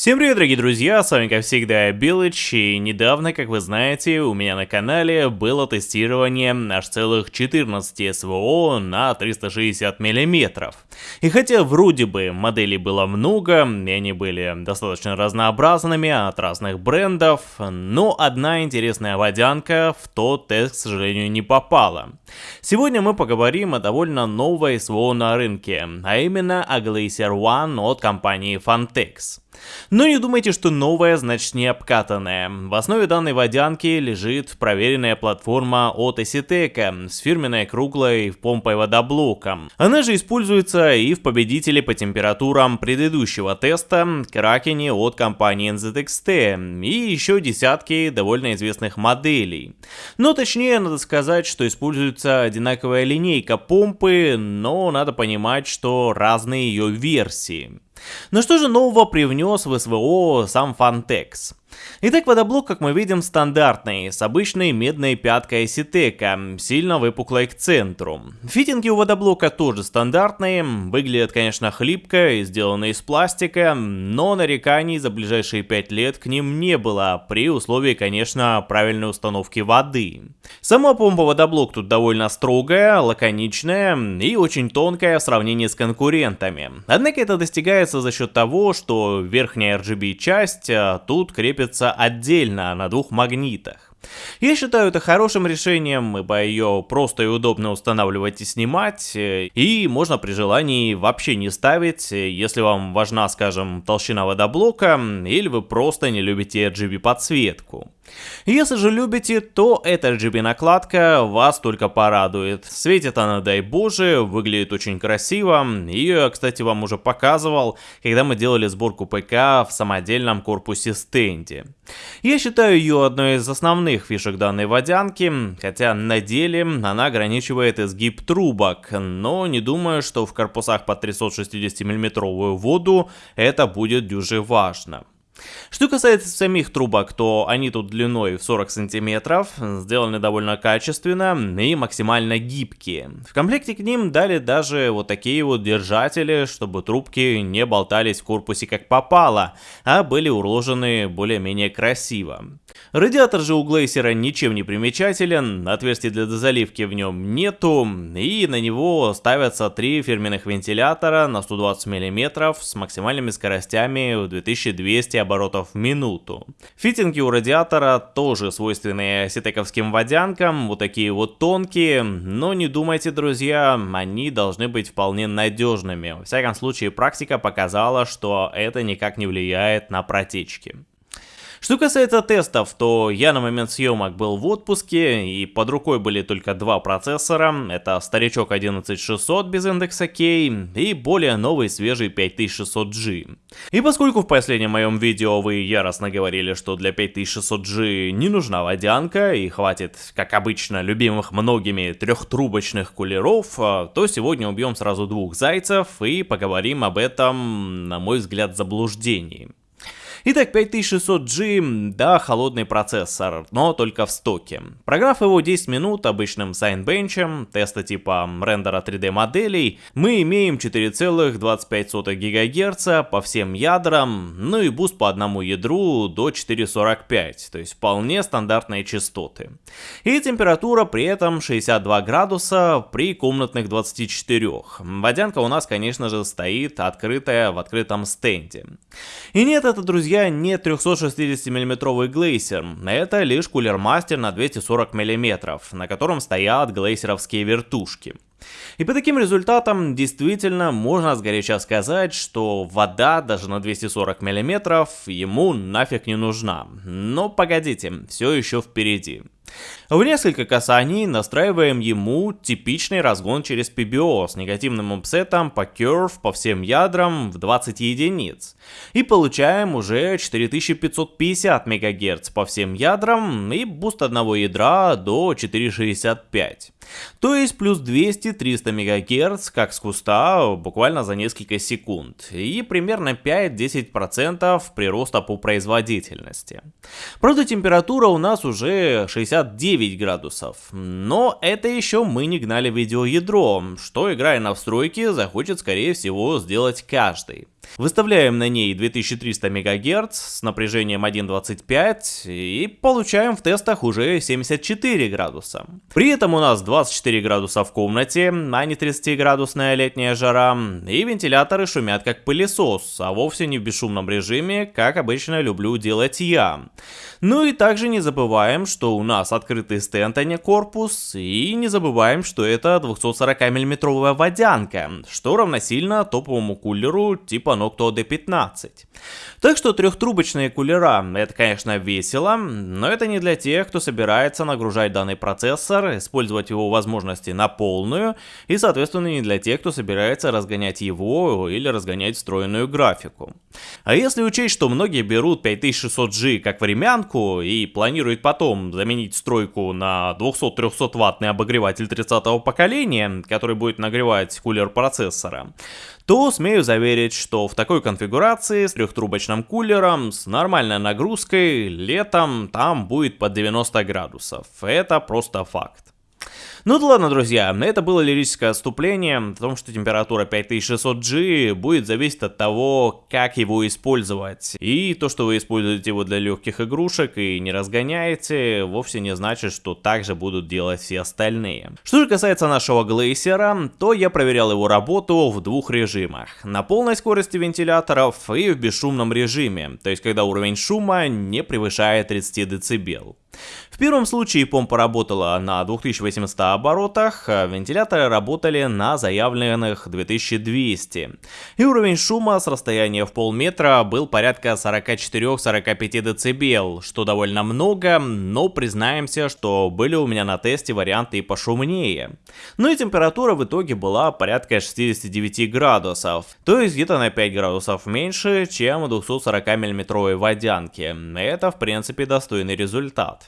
Всем привет, дорогие друзья, с вами как всегда Билыч, и недавно, как вы знаете, у меня на канале было тестирование аж целых 14 СВО на 360 мм. И хотя вроде бы моделей было много, и они были достаточно разнообразными от разных брендов, но одна интересная водянка в тот тест, к сожалению, не попала. Сегодня мы поговорим о довольно новой СВО на рынке, а именно о Glacier One от компании Fantex. Но не думайте, что новая значит не обкатанная. В основе данной водянки лежит проверенная платформа от Esitec с фирменной круглой помпой водоблоком. Она же используется и в победителе по температурам предыдущего теста Кракене от компании NZXT и еще десятки довольно известных моделей. Но точнее надо сказать, что используется одинаковая линейка помпы, но надо понимать, что разные ее версии. Но что же нового привнес в СВО сам Fantex? Итак, водоблок, как мы видим, стандартный, с обычной медной пяткой ситека, сильно выпуклой к центру. Фитинги у водоблока тоже стандартные, выглядят, конечно, хлипко и сделаны из пластика, но нареканий за ближайшие 5 лет к ним не было, при условии, конечно, правильной установки воды. Сама помпа водоблок тут довольно строгая, лаконичная и очень тонкая в сравнении с конкурентами. Однако это достигается за счет того, что верхняя RGB часть а, тут крепится крепится отдельно на двух магнитах. Я считаю это хорошим решением, ибо ее просто и удобно устанавливать и снимать, и можно при желании вообще не ставить, если вам важна, скажем, толщина водоблока, или вы просто не любите RGB подсветку. Если же любите, то эта RGB накладка вас только порадует. Светит она, дай боже, выглядит очень красиво. Ее кстати, вам уже показывал, когда мы делали сборку ПК в самодельном корпусе стенде. Я считаю ее одной из основных фишек данной водянки, хотя на деле она ограничивает изгиб трубок, но не думаю, что в корпусах под 360 мм воду это будет дюже важно. Что касается самих трубок, то они тут длиной в 40 сантиметров, сделаны довольно качественно и максимально гибкие. В комплекте к ним дали даже вот такие вот держатели, чтобы трубки не болтались в корпусе как попало, а были уложены более-менее красиво. Радиатор же у Глейсера ничем не примечателен, отверстий для дозаливки в нем нету, и на него ставятся три фирменных вентилятора на 120 мм с максимальными скоростями в 2200 оборотов в минуту. Фитинги у радиатора тоже свойственные ситековским водянкам, вот такие вот тонкие, но не думайте, друзья, они должны быть вполне надежными. Во всяком случае, практика показала, что это никак не влияет на протечки. Что касается тестов, то я на момент съемок был в отпуске, и под рукой были только два процессора. Это старичок 11600 без индекса K и более новый свежий 5600G. И поскольку в последнем моем видео вы яростно говорили, что для 5600G не нужна водянка и хватит, как обычно, любимых многими трехтрубочных кулеров, то сегодня убьем сразу двух зайцев и поговорим об этом, на мой взгляд, заблуждении. Итак, 5600G, да, холодный процессор, но только в стоке. Прогнав его 10 минут обычным Cinebench 'ем, теста типа рендера 3D моделей, мы имеем 4,25 ГГц по всем ядрам, ну и буст по одному ядру до 4,45, то есть вполне стандартные частоты. И температура при этом 62 градуса при комнатных 24. Водянка у нас, конечно же, стоит открытая в открытом стенде. И нет, это, друзья, друзья, не 360 миллиметровый Glacier, это лишь Cooler Master на 240 мм, на котором стоят Glacier овские вертушки. И по таким результатам действительно можно сгоряча сказать, что вода даже на 240 мм ему нафиг не нужна. Но погодите, все еще впереди. В несколько касаний настраиваем ему типичный разгон через PBO с негативным апсетом по curve по всем ядрам в 20 единиц. И получаем уже 4550 МГц по всем ядрам и буст одного ядра до 465. То есть плюс 200-300 МГц как с куста буквально за несколько секунд. И примерно 5-10% прироста по производительности. Правда температура у нас уже 69 градусов. Но это еще мы не гнали видеоядро, что играя на встройке захочет скорее всего сделать каждый. Выставляем на ней 2300 МГц с напряжением 1.25 и получаем в тестах уже 74 градуса. При этом у нас 24 градуса в комнате, а не 30-градусная летняя жара, и вентиляторы шумят как пылесос, а вовсе не в бесшумном режиме, как обычно люблю делать я. Ну и также не забываем, что у нас открытый стенд, а не корпус, и не забываем, что это 240 миллиметровая водянка, что равносильно топовому кулеру типа Noctua D15. Так что трехтрубочные кулера это конечно весело, но это не для тех, кто собирается нагружать данный процессор, использовать его возможности на полную, и соответственно не для тех, кто собирается разгонять его или разгонять встроенную графику. А если учесть, что многие берут 5600G как времянку и планируют потом заменить стройку на 200-300 ваттный обогреватель 30 поколения, который будет нагревать кулер процессора, то смею заверить, что в такой конфигурации с трехтрубочным кулером с нормальной нагрузкой летом там будет под 90 градусов. Это просто факт. Ну да ладно, друзья, это было лирическое отступление о том, что температура 5600G будет зависеть от того, как его использовать. И то, что вы используете его для легких игрушек и не разгоняете, вовсе не значит, что так же будут делать все остальные. Что же касается нашего глейсера, то я проверял его работу в двух режимах. На полной скорости вентиляторов и в бесшумном режиме, то есть когда уровень шума не превышает 30 дБ. В первом случае помпа работала на 2800 оборотах, а вентиляторы работали на заявленных 2200. И уровень шума с расстояния в полметра был порядка 44-45 дБ, что довольно много, но признаемся, что были у меня на тесте варианты и пошумнее. Ну и температура в итоге была порядка 69 градусов, то есть где-то на 5 градусов меньше, чем в 240 мм водянке. Это в принципе достойный результат.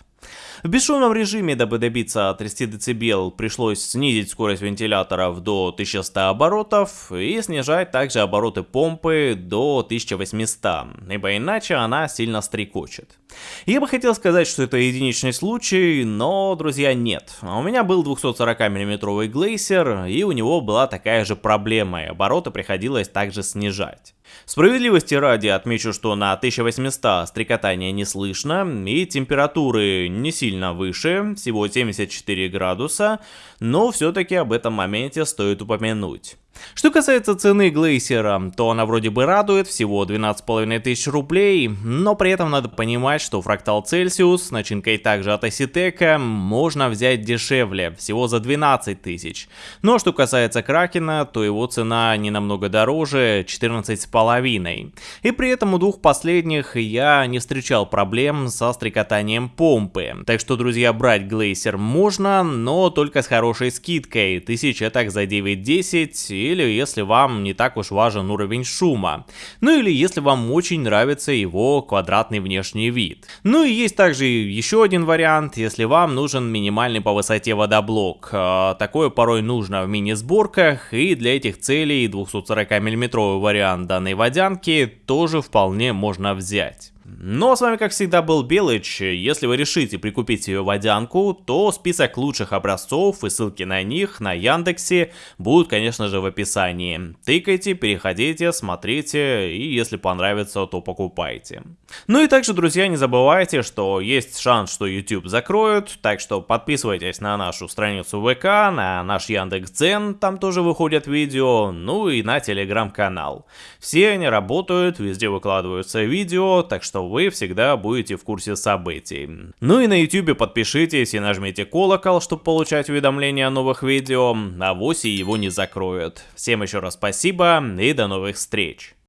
В бесшумном режиме, дабы добиться 30 дБ, пришлось снизить скорость вентиляторов до 1100 оборотов и снижать также обороты помпы до 1800, ибо иначе она сильно стрекочет. Я бы хотел сказать, что это единичный случай, но, друзья, нет. У меня был 240 мм глейсер, и у него была такая же проблема, и обороты приходилось также снижать. Справедливости ради отмечу, что на 1800 стрекотания не слышно, и температуры не сильно выше, всего 74 градуса, но все-таки об этом моменте стоит упомянуть. Что касается цены Глейсера, то она вроде бы радует, всего 12,5 тысяч рублей, но при этом надо понимать, что фрактал Celsius, начинкой также от Asitec, можно взять дешевле, всего за 12 тысяч. Но что касается Кракена, то его цена не намного дороже, 14,5. И при этом у двух последних я не встречал проблем со стрекотанием помпы. Так что, друзья, брать Глейсер можно, но только с хорошей скидкой, тысяча так за 9-10 или если вам не так уж важен уровень шума, ну или если вам очень нравится его квадратный внешний вид. Ну и есть также еще один вариант, если вам нужен минимальный по высоте водоблок. А, такое порой нужно в мини-сборках, и для этих целей 240 мм вариант данной водянки тоже вполне можно взять. Ну а с вами как всегда был Белыч, если вы решите прикупить ее водянку, то список лучших образцов и ссылки на них на Яндексе будут конечно же в описании. Тыкайте, переходите, смотрите и если понравится, то покупайте. Ну и также, друзья, не забывайте, что есть шанс, что YouTube закроют, так что подписывайтесь на нашу страницу ВК, на наш Яндекс.Дзен, там тоже выходят видео, ну и на телеграм-канал. Все они работают, везде выкладываются видео, так что вы всегда будете в курсе событий. Ну и на YouTube подпишитесь и нажмите колокол, чтобы получать уведомления о новых видео, а вось его не закроют. Всем еще раз спасибо и до новых встреч.